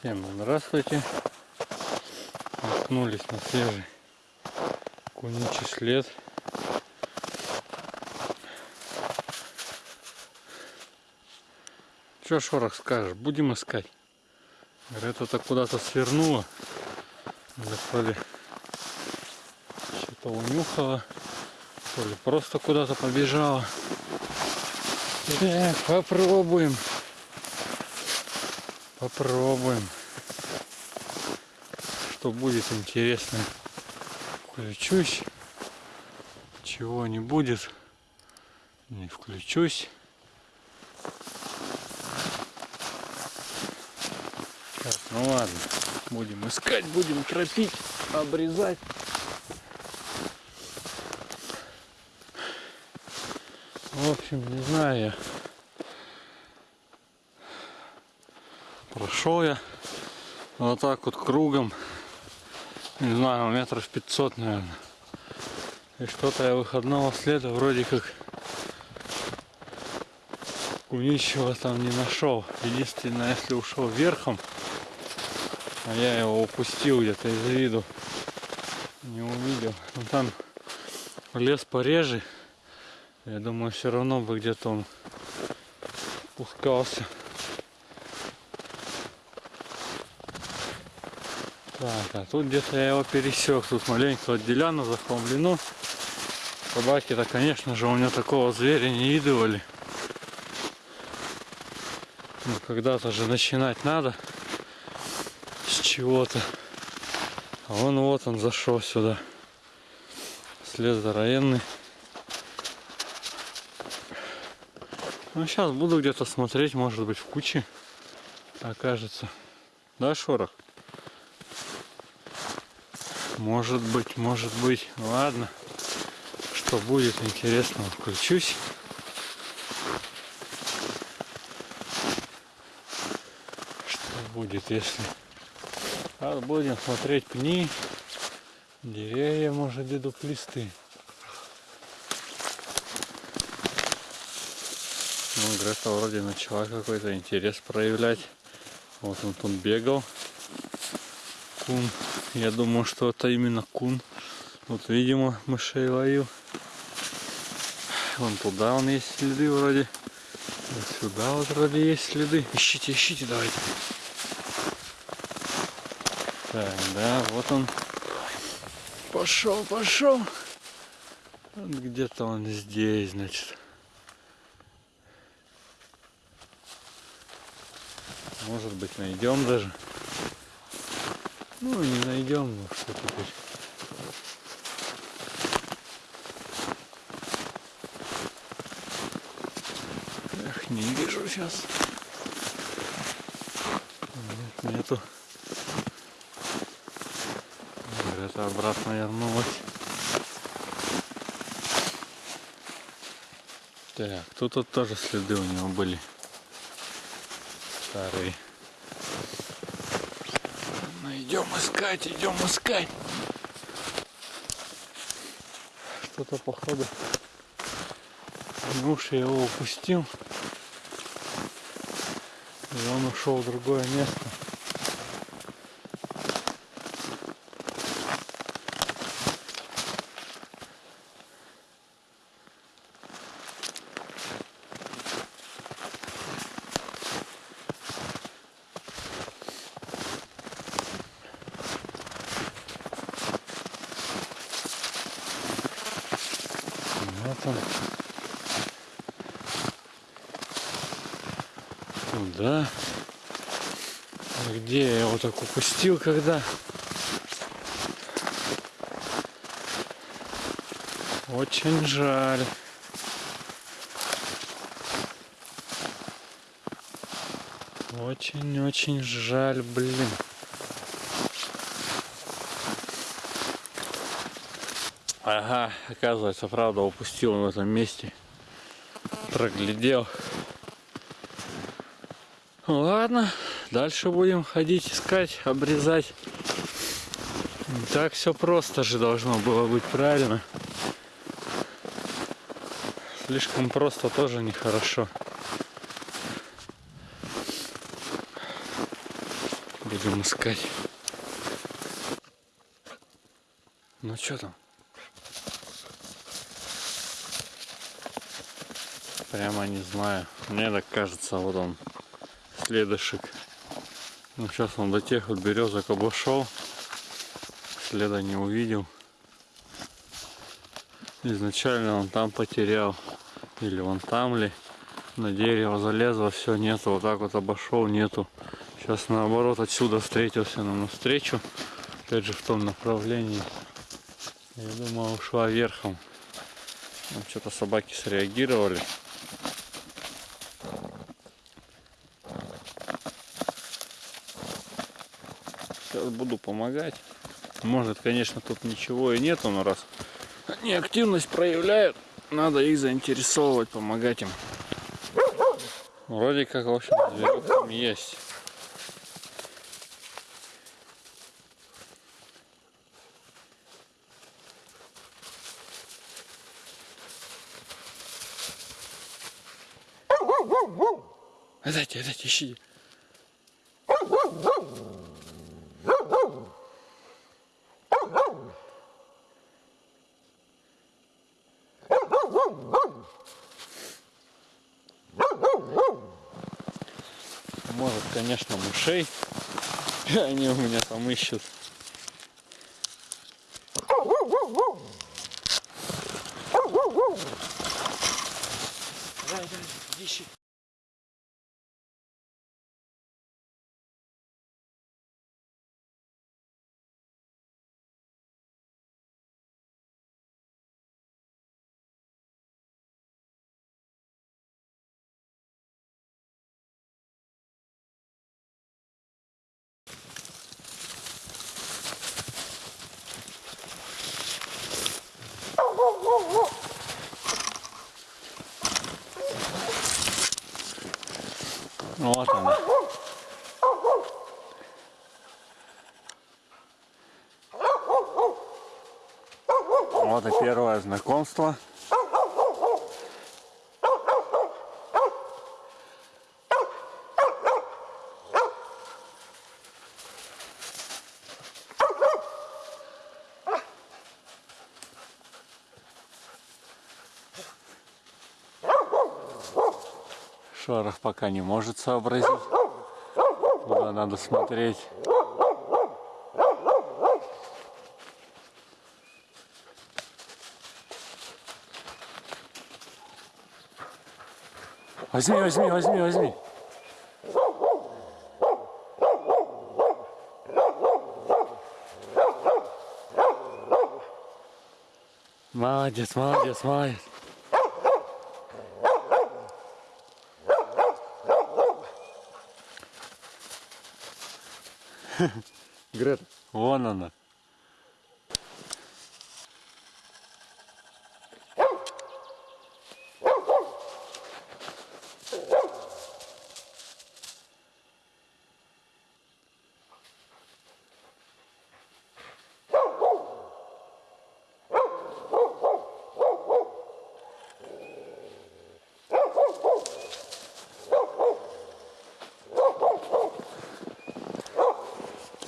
Всем здравствуйте. Наткнулись на свежий куничий след. Че, Шорох, скажешь? Будем искать. Говорят, это куда-то свернуло. Или то ли что-то унюхало, то ли просто куда-то побежала. Так, попробуем. Попробуем. Что будет интересно. Включусь. Чего не будет. Не включусь. Так, ну ладно. Будем искать, будем тропить, обрезать. В общем, не знаю я. Я вот так вот кругом. Не знаю, метров 500, наверное. И что-то я выходного следа вроде как ничего там не нашел. Единственное, если ушел верхом, а я его упустил где-то из виду, не увидел. Но там лес пореже. Я думаю, все равно бы где-то он пускался. Так, а тут где-то я его пересек. Тут маленько отделяно, захламлено. Собаки-то, конечно же, у меня такого зверя не видывали. Но когда-то же начинать надо с чего-то. А он вот он зашел сюда. След здоровенный. Ну, сейчас буду где-то смотреть, может быть, в куче окажется. Да, Шорох? Может быть, может быть. Ладно. Что будет интересного, включусь. Что будет, если... А будем смотреть пни, деревья, может, и дуплисты. Ну, Грета вроде начала какой-то интерес проявлять. Вот он тут бегал. Кун. Я думаю, что это именно кун. Вот, видимо, мышей ловил. Вон туда он есть следы вроде. Вот сюда вот вроде есть следы. Ищите, ищите, давайте. Так, да, вот он. Пошел, пошел. Где-то он здесь, значит. Может быть найдем даже. Ну не найдем, ну что теперь. Эх, не вижу сейчас. Нет, нету. Это обратно вернулась. Так, тут вот тоже следы у него были. Старые. Ну идем искать, идем искать. Что-то походу. Муж я его упустил. И он ушел в другое место. Вот он. Туда. А Где я его так упустил, когда? Очень жаль. Очень-очень жаль, блин. Ага, оказывается, правда, упустил в этом месте. Проглядел. Ну, ладно, дальше будем ходить, искать, обрезать. Так все просто же должно было быть правильно. Слишком просто тоже нехорошо. Будем искать. Ну что там? Прямо не знаю. Мне так кажется, вот он, следышек. Ну сейчас он до тех вот березок обошел. Следа не увидел. Изначально он там потерял. Или вон там ли. На дерево залезло, все нету. Вот так вот обошел, нету. Сейчас наоборот отсюда встретился нам навстречу. Опять же в том направлении. Я думаю, ушла верхом. Что-то собаки среагировали. Буду помогать. Может, конечно, тут ничего и нету, но раз они активность проявляют, надо их заинтересовывать, помогать им. Вроде как, в общем, зверек там есть. Дайте, дайте, ищи. Может, конечно, мышей. Они у меня там ищут. Ищи. Вот она. Вот и первое знакомство. Шорох пока не может сообразить, куда надо смотреть. Возьми, возьми, возьми, возьми. Молодец, молодец, молодец. Грета, вон она.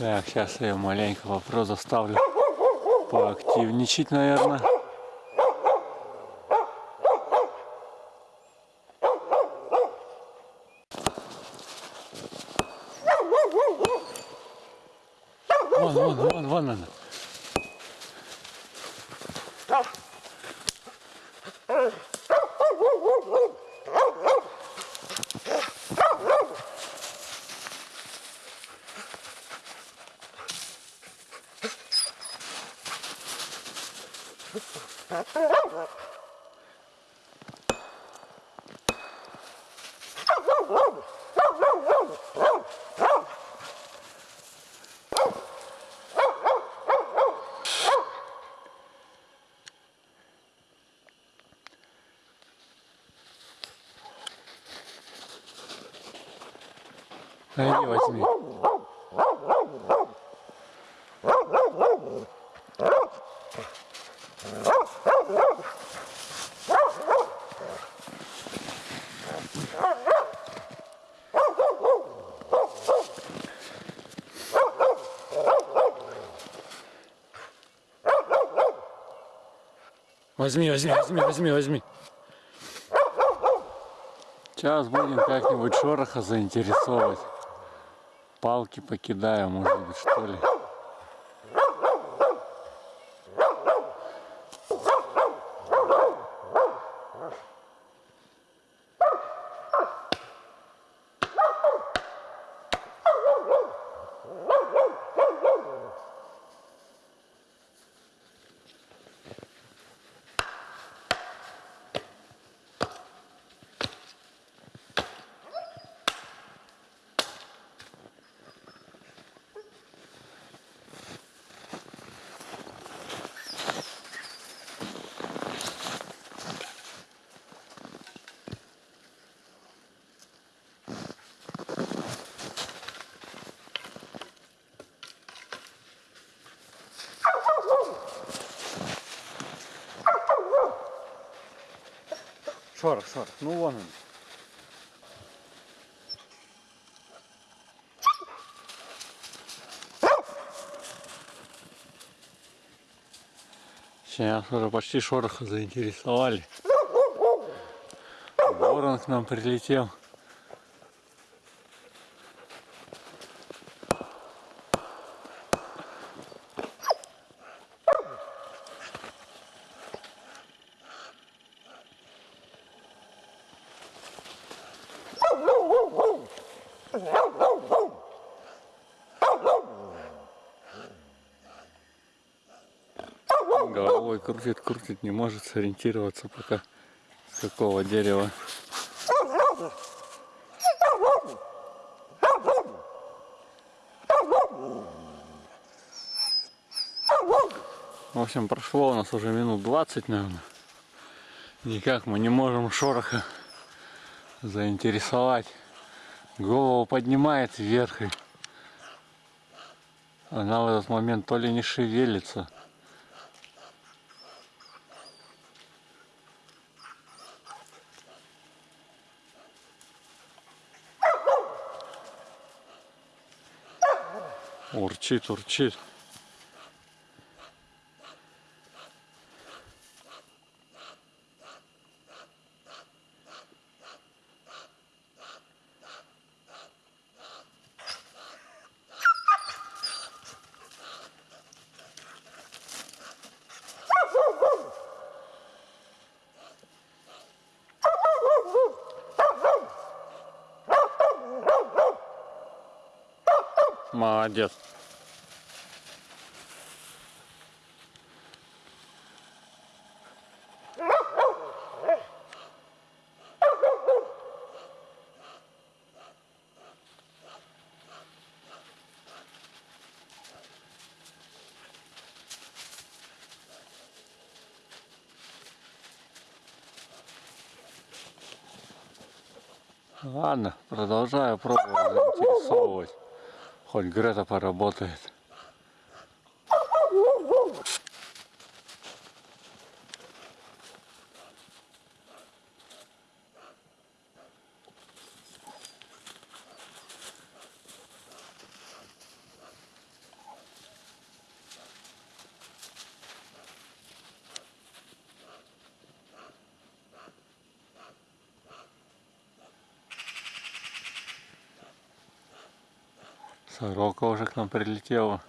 Так, сейчас я маленько вопрос заставлю поактивничать, наверное. Вон, вон, вон, вон она. Иди возьми. Возьми, возьми, возьми, возьми, возьми. Сейчас будем как-нибудь шороха заинтересовать. Палки покидаю, может быть, что ли. Шорох, шорох. Ну вон он. Сейчас уже почти шороха заинтересовали. Ворон к нам прилетел. Головой крутит, крутит, не может сориентироваться пока с какого дерева. В общем, прошло у нас уже минут 20, наверное. Никак мы не можем шороха заинтересовать. Голову поднимает вверх она в этот момент то ли не шевелится. Урчит, урчит. Молодец. Ладно, продолжаю пробовать заинтересовывать. Хоть Грета поработает. Сорока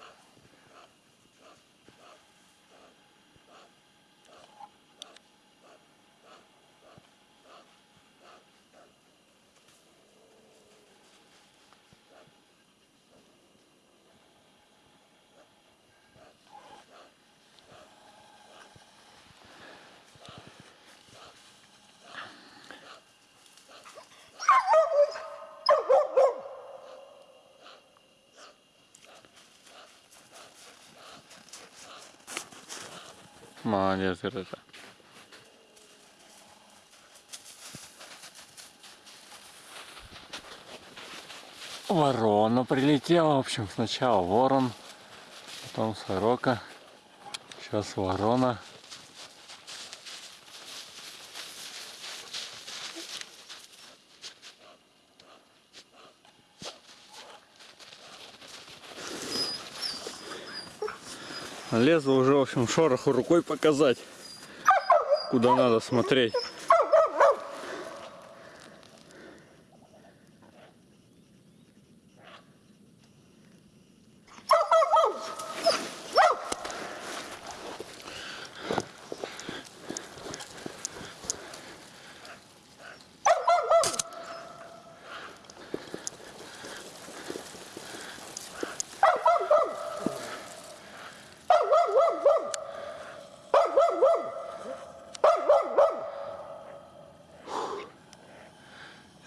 Молодец, Грета. Ворона прилетела, в общем, сначала ворон, потом сорока, сейчас ворона. Лезу уже, в общем, шороху рукой показать. куда надо смотреть.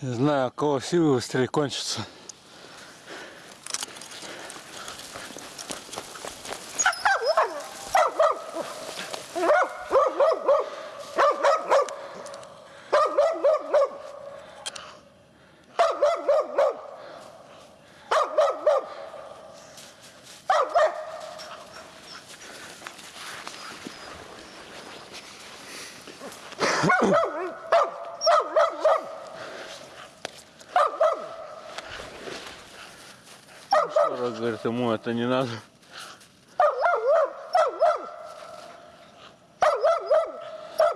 Не знаю, у кого силы быстрее кончатся. Ему это не надо.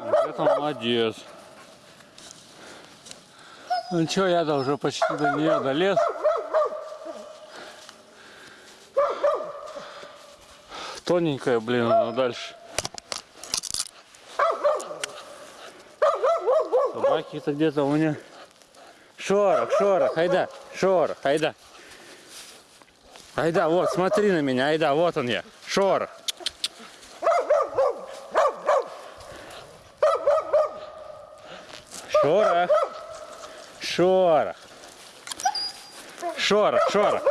Вот Это молодец. Ну что, я-то уже почти до нее долез. Тоненькая, блин, она дальше. Собаки-то где-то у меня. Шорох, шорох, айда, шорох, айда. Айда, вот, смотри на меня, айда, вот он я, шорох. Шорох. Шорох. Шорох, шорох.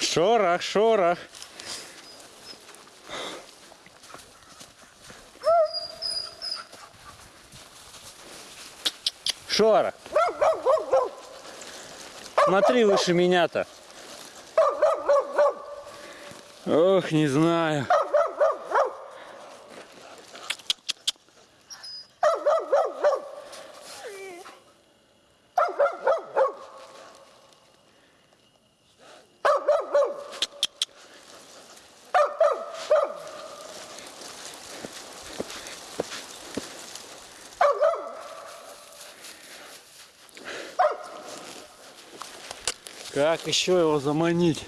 Шорох, шорох. Шорох. Смотри выше меня-то. Ох, не знаю. Как еще его заманить?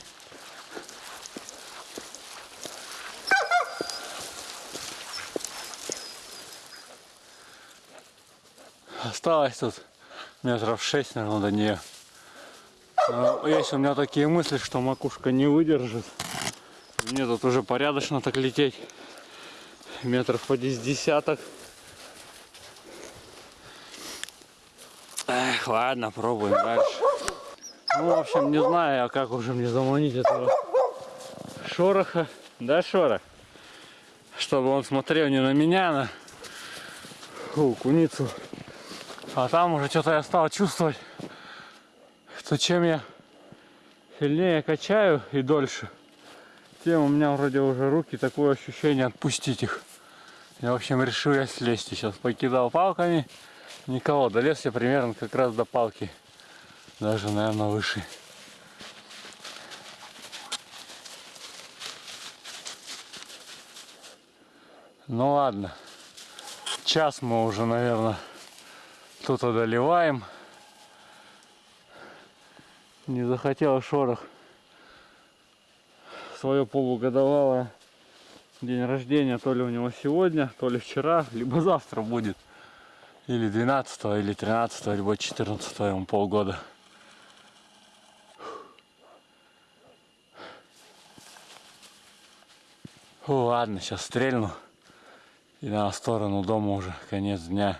Осталось тут метров шесть, наверное, до нее. Но есть у меня такие мысли, что макушка не выдержит. Мне тут уже порядочно так лететь. Метров по десяток. Эх, ладно, пробуем дальше. Ну, в общем, не знаю, а как уже мне заманить этого шороха. Да, шорох? Чтобы он смотрел не на меня, а на Фу, куницу. А там уже что-то я стал чувствовать, что чем я сильнее качаю и дольше, тем у меня вроде уже руки такое ощущение отпустить их. Я, в общем, решил я слезть. Сейчас покидал палками. Никого. Долез я примерно как раз до палки. Даже, наверное, выше. Ну ладно. Час мы уже, наверное, тут одолеваем. Не захотел шорох свое полугодовалое день рождения, то ли у него сегодня, то ли вчера, либо завтра будет. Или 12, или 13, либо 14 ему полгода. Фу, ладно, сейчас стрельну. И на сторону дома уже конец дня.